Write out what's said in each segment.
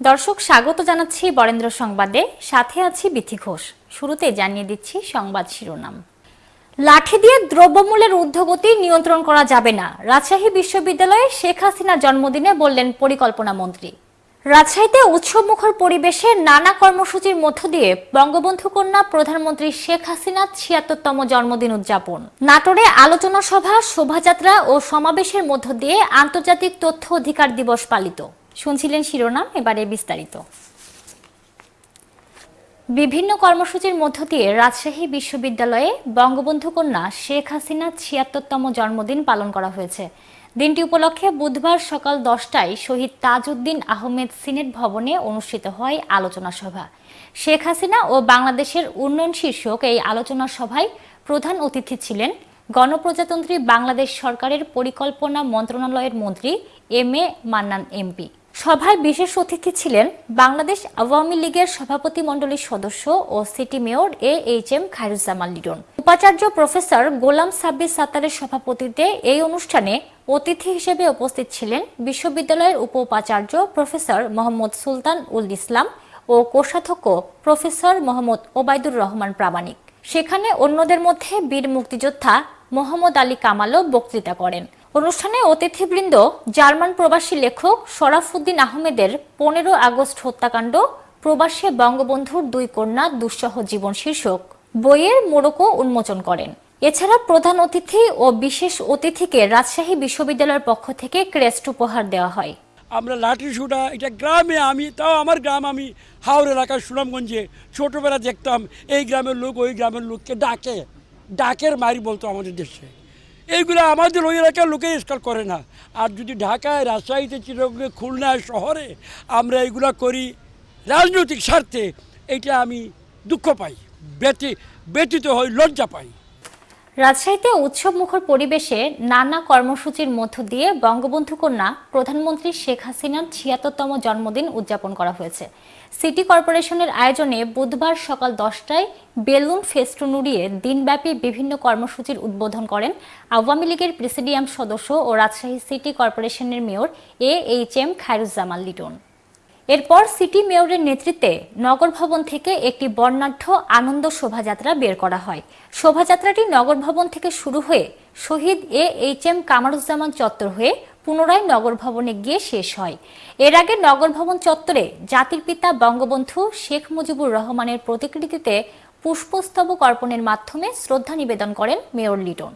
দর্শক, স্বাগত জানাচ্ছি বরেন্দ্র সংবাদে। সাথে আছি বিথি ঘোষ। শুরুতে জানিয়ে দিচ্ছি সংবাদ শিরোনাম। লাঠি দিয়ে দ্রব্যমূল্যের ঊর্ধ্বগতি নিয়ন্ত্রণ করা যাবে না। রাজশাহী বিশ্ববিদ্যালয়ে শেখ হাসিনা জন্মদিনে বললেন পরিকল্পনা মন্ত্রী। রাজশাহীতে উৎসবমুখর পরিবেশে নানা কর্মসূচির মধ্য দিয়ে বঙ্গবন্ধু কন্যা প্রধানমন্ত্রী শেখ হাসিনার ছিয়াত্তরতম জন্মদিন উদযাপন। নাটোরে আলোচনা সভা, শোভাযাত্রা ও সমাবেশের মধ্য দিয়ে আন্তর্জাতিক তথ্য অধিকার দিবস পালিত। শুনছিলেন শিরোনাম, এবারে বিস্তারিত। বিভিন্ন কর্মসূচির মধ্য দিয়ে রাজশাহী বিশ্ববিদ্যালয়ে বঙ্গবন্ধু কন্যা শেখ হাসিনার ছিয়াত্তরতম জন্মদিন পালন করা হয়েছে। দিনটি উপলক্ষে বুধবার সকাল দশটায় শহীদ তাজউদ্দিন আহমেদ সিনেট ভবনে অনুষ্ঠিত হয় আলোচনা সভা। শেখ হাসিনা ও বাংলাদেশের উন্নয়ন শীর্ষক এই আলোচনা সভায় প্রধান অতিথি ছিলেন গণপ্রজাতন্ত্রী বাংলাদেশ সরকারের পরিকল্পনা মন্ত্রণালয়ের মন্ত্রী এম এ মান্নান এমপি। সভায় বিশেষ অতিথি ছিলেন বাংলাদেশ আওয়ামী লীগের সভাপতি মণ্ডলীর সদস্য ও city mayor A H M Khairuzzaman Liton উপাচার্য প্রফেসর গোলাম সাব্বির সাত্তারের সভাপতিত্বে এই অনুষ্ঠানে অতিথি হিসেবে উপস্থিত ছিলেন বিশ্ববিদ্যালয়ের উপ উপাচার্য প্রফেসর মোহাম্মদ সুলতান উল ইসলাম ও কোষাধ্যক্ষ প্রফেসর মোহাম্মদ ওবায়দুর রহমান প্রামাণিক। সেখানে অন্যদের মধ্যে বীর মুক্তিযোদ্ধা মোহাম্মদ আলী কামালও বক্তৃতা করেন। অনুষ্ঠানে অতিথিবৃন্দ, জার্মান প্রবাসী লেখক শরাফুদ্দিন আহমেদের পনেরো আগস্ট হত্যাকাণ্ড, প্রবাসে বঙ্গবন্ধুর দুই কন্যা দুঃসহ জীবন শীর্ষক। বইয়ের মোড়কও উন্মোচন করেন। এছাড়া প্রধান অতিথি ও বিশেষ অতিথিকে রাজশাহী বিশ্ববিদ্যালয়ের পক্ষ থেকে ক্রেস্ট উপহার দেওয়া হয়। আমরা লাঠি শুটা এটা গ্রামে আমি, তাও আমার গ্রাম আমি হাওড় এলাকার সুনামগঞ্জে ছোটোবেলা দেখতাম, এই গ্রামের লোক ওই গ্রামের লোককে ডাকে, ডাকের মারি বলতো আমাদের দেশে। এইগুলো আমাদের ওই এলাকার লোকে স্কাল করে না। আর যদি ঢাকায়, রাজশাহীতে চিরঙ্গে খুলনায় শহরে আমরা এইগুলো করি রাজনৈতিক স্বার্থে, এটা আমি দুঃখ পাই ব্যতি ব্যতীত হই, লজ্জা পাই। রাজশাহীতে উৎসব মুখর পরিবেশে নানা কর্মসূচির মধ্য দিয়ে বঙ্গবন্ধু কন্যা প্রধানমন্ত্রী শেখ হাসিনার ছিয়াত্তরতম জন্মদিন উদযাপন করা হয়েছে। সিটি কর্পোরেশনের আয়োজনে বুধবার সকাল দশটায় বেলুন ফেস্টুন উড়িয়ে দিনব্যাপী বিভিন্ন কর্মসূচির উদ্বোধন করেন আওয়ামী লীগের প্রেসিডিয়াম সদস্য ও রাজশাহী সিটি কর্পোরেশনের mayor A H M Khairuzzaman Liton. এরপর সিটি মেয়রের নেতৃত্বে নগর ভবন থেকে একটি বর্ণাঢ্য আনন্দ শোভাযাত্রা বের করা হয়। শোভাযাত্রাটি নগর ভবন থেকে শুরু হয়ে Shaheed A H M Kamaruzzaman চত্বর হয়ে পুনরায় নগর ভবনে গিয়ে শেষ হয়। এর আগে নগর ভবন চত্বরে জাতির পিতা বঙ্গবন্ধু শেখ মুজিবুর রহমানের প্রতিকৃতিতে পুষ্পস্তবক অর্পণের মাধ্যমে শ্রদ্ধা নিবেদন করেন মেয়র লিটন।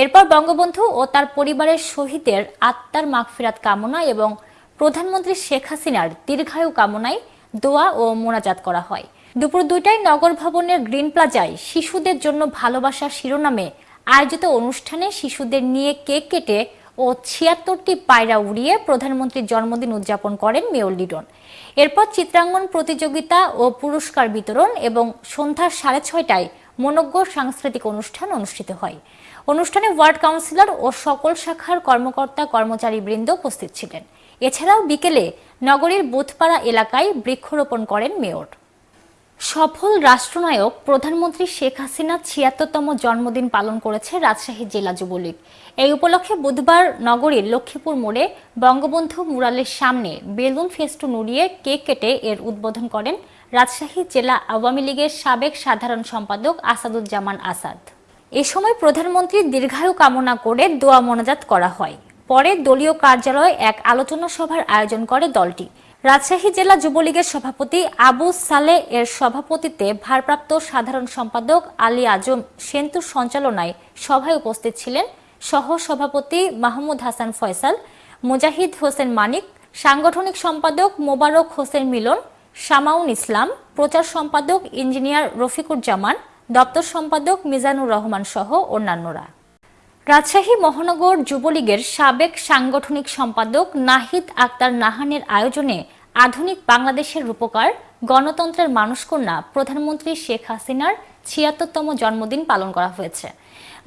এরপর বঙ্গবন্ধু ও তার পরিবারের শহীদের আত্মার মাগফিরাত কামনা এবং প্রধানমন্ত্রী শেখ হাসিনার দীর্ঘায়ু কামনায় দোয়া ও মোনাজাত করা হয়। দুপুর দুইটায় নগর ভবনের গ্রিন প্লাজায় শিশুদের জন্য ভালোবাসা শিরোনামে আয়োজিত অনুষ্ঠানে শিশুদের নিয়ে কেক কেটে ও ছিয়াত্তরটি পায়রা উড়িয়ে প্রধানমন্ত্রীর জন্মদিন উদযাপন করেন মেয়র লিডন। এরপর চিত্রাঙ্গন প্রতিযোগিতা ও পুরস্কার বিতরণ এবং সন্ধ্যা সাড়ে ছয়টায় মনজ্ঞ সাংস্কৃতিক অনুষ্ঠান অনুষ্ঠিত হয়। অনুষ্ঠানে ওয়ার্ড কাউন্সিলর ও সকল শাখার কর্মকর্তা কর্মচারী বৃন্দ উপস্থিত ছিলেন। এছাড়াও বিকেলে নগরীর বুথপাড়া এলাকায় বৃক্ষরোপণ করেন মেয়র। সফল রাষ্ট্রনায়ক প্রধানমন্ত্রী শেখ হাসিনা ছিয়াত্তরতম জন্মদিন পালন করেছে রাজশাহী জেলা যুবলীগ। এই উপলক্ষে বুধবার নগরীর লক্ষ্মীপুর মোড়ে বঙ্গবন্ধু মুরালের সামনে বেলুন ফেস্টুন উড়িয়ে কেক কেটে এর উদ্বোধন করেন রাজশাহী জেলা আওয়ামী লীগের সাবেক সাধারণ সম্পাদক আসাদুজ্জামান আসাদ। এ সময় প্রধানমন্ত্রীর দীর্ঘায়ু কামনা করে দোয়া মোনাজাত করা হয়। পরে দলীয় কার্যালয়ে এক আলোচনা সভার আয়োজন করে দলটি। রাজশাহী জেলা যুবলীগের সভাপতি আবু সালে এর সভাপতিত্বে ভারপ্রাপ্ত সাধারণ সম্পাদক আলী আজম সেন্তুর সঞ্চালনায় সভায় উপস্থিত ছিলেন সহ সভাপতি মাহমুদ হাসান ফয়সাল, মুজাহিদ হোসেন মানিক, সাংগঠনিক সম্পাদক মোবারক হোসেন মিলন শামাউন ইসলাম, প্রচার সম্পাদক ইঞ্জিনিয়ার রফিকুর জামান, দপ্তর সম্পাদক মিজানুর রহমান সহ অন্যান্যরা। রাজশাহী মহানগর যুবলীগের সাবেক সাংগঠনিক সম্পাদক নাহিদ আক্তার নাহানের আয়োজনে আধুনিক বাংলাদেশের রূপকার, গণতন্ত্রের মানুষকন্যা প্রধানমন্ত্রী শেখ হাসিনার ছিয়াত্তরতম জন্মদিন পালন করা হয়েছে।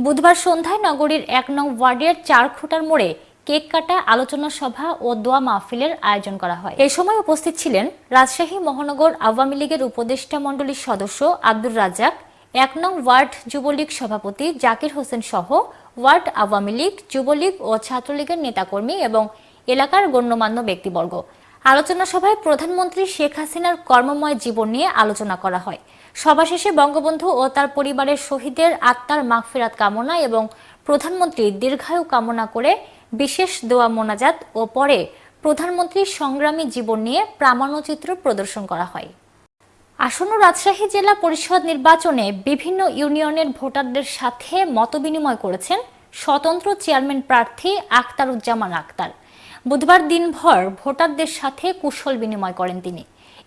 বুধবার সন্ধ্যায় নগরীর এক নং ওয়ার্ডের চার খুঁটার মোড়ে কেক কাটা আলোচনা সভা ও দোয়া মাহফিলের আয়োজন করা হয়। এ সময় উপস্থিত ছিলেন রাজশাহী মহানগর আওয়ামী লীগের উপদেষ্টা মণ্ডলীর সদস্য আব্দুর রাজ্জাক, এক নং ওয়ার্ড যুবলীগ সভাপতি জাকির হোসেন সহ ওয়ার্ড, আওয়ামী লীগ, যুবলীগ ও ছাত্রলীগের নেতাকর্মী এবং এলাকার গণ্যমান্য ব্যক্তিবর্গ। আলোচনা সভায় প্রধানমন্ত্রী শেখ হাসিনার কর্মময় জীবন নিয়ে আলোচনা করা হয়। সভা শেষে বঙ্গবন্ধু ও তার পরিবারের শহীদের আত্মার মাগফিরাত কামনা এবং প্রধানমন্ত্রী দীর্ঘায়ু কামনা করে বিশেষ দোয়া, মোনাজাত ও পরে প্রধানমন্ত্রীর সংগ্রামী জীবন নিয়ে প্রামাণ্যচিত্র প্রদর্শন করা হয়। আসন্ন রাজশাহী জেলা পরিষদ নির্বাচনে বিভিন্ন ইউনিয়নের ভোটারদের সাথে মতবিনিময় করেছেন স্বতন্ত্র চেয়ারম্যান প্রার্থী আখতারুজ্জামান আক্তার বুধবার দিনভর ভোটারদের সাথে কুশল বিনিময় করেন তিনি।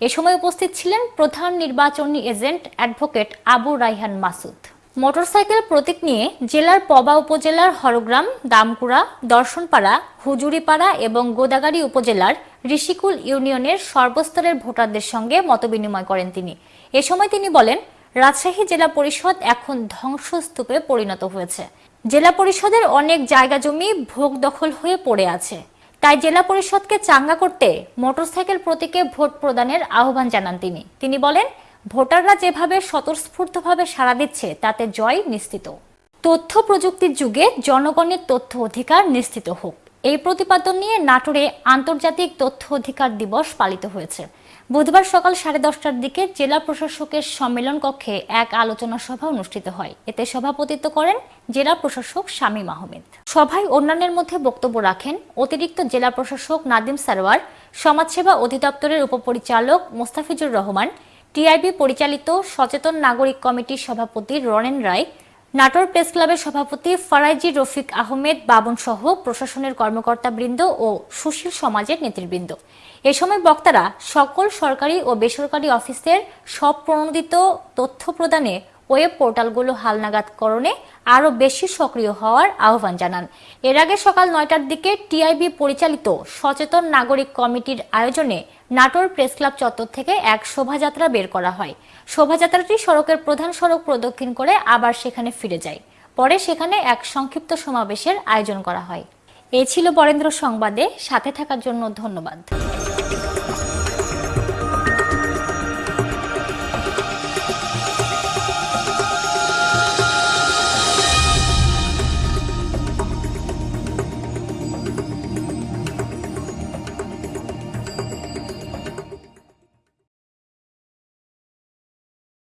এ সময় উপস্থিত ছিলেন প্রধান নির্বাচনী agent advocate Abu Raihan Masud. Motorcycle প্রতীক নিয়ে জেলার পবা উপজেলার হরগ্রাম, দামকুড়া, দর্শনপাড়া, হুজুরিপাড়া এবং গোদাগাড়ি উপজেলার ঋষিকুল ইউনিয়নের সর্বস্তরের ভোটারদের সঙ্গে মতবিনিময় করেন তিনি। এ সময় তিনি বলেন, রাজশাহী জেলা পরিষদ এখন ধ্বংসস্তূপে পরিণত হয়েছে। জেলা পরিষদের অনেক জায়গা জমি ভোগ দখল হয়ে পড়ে আছে। তাই জেলা পরিষদকে চাঙ্গা করতে মোটরসাইকেল প্রতীকে ভোট প্রদানের আহ্বান জানান তিনি। তিনি বলেন ভোটাররা যেভাবে স্বতঃস্ফূর্তভাবে সাড়া দিচ্ছে, তাতে জয় নিশ্চিত। তথ্য প্রযুক্তির যুগে জনগণের তথ্য অধিকার নিশ্চিত হোক। এই প্রতিপাদন নিয়ে নাটোরে আন্তর্জাতিক তথ্য অধিকার দিবস পালিত হয়েছে। বুধবার সকাল সাড়ে দশটার দিকে জেলা প্রশাসকের সম্মেলন কক্ষে এক আলোচনা সভা অনুষ্ঠিত হয়। এতে সভাপতিত্ব করেন জেলা প্রশাসক শামীম আহমেদ। সভায় অন্যান্যের মধ্যে বক্তব্য রাখেন অতিরিক্ত জেলা প্রশাসক নাদিম সারোয়ার সমাজসেবা অধিদপ্তরের উপপরিচালক মোস্তাফিজুর রহমান টিআইবি পরিচালিত সচেতন নাগরিক কমিটির সভাপতি রনেন রায়, নাটোর প্রেস ক্লাবের সভাপতি ফারাইজি রফিক আহমেদ, বাবন সহ প্রশাসনের কর্মকর্তাবৃন্দ ও সুশীল সমাজের নেতৃবৃন্দ। এ সময় বক্তারা সকল সরকারি ও বেসরকারি অফিসের সব প্রণোদিত তথ্য প্রদানে ওয়েব পোর্টালগুলো হালনাগাদকরণে আরও বেশি সক্রিয় হওয়ার আহ্বান জানান। এর আগে সকাল নয়টার দিকে টিআইবি পরিচালিত সচেতন নাগরিক কমিটির আয়োজনে নাটোর প্রেস ক্লাব চত্বর থেকে এক শোভাযাত্রা বের করা হয়। শোভাযাত্রাটি সড়কের প্রধান সড়ক প্রদক্ষিণ করে আবার সেখানে ফিরে যায়। পরে সেখানে এক সংক্ষিপ্ত সমাবেশের আয়োজন করা হয়। এ ছিল বরেন্দ্র সংবাদে। সাথে থাকার জন্য ধন্যবাদ।